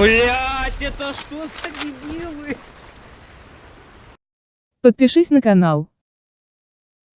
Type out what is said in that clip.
Блять, это что за дебилы? Подпишись на канал.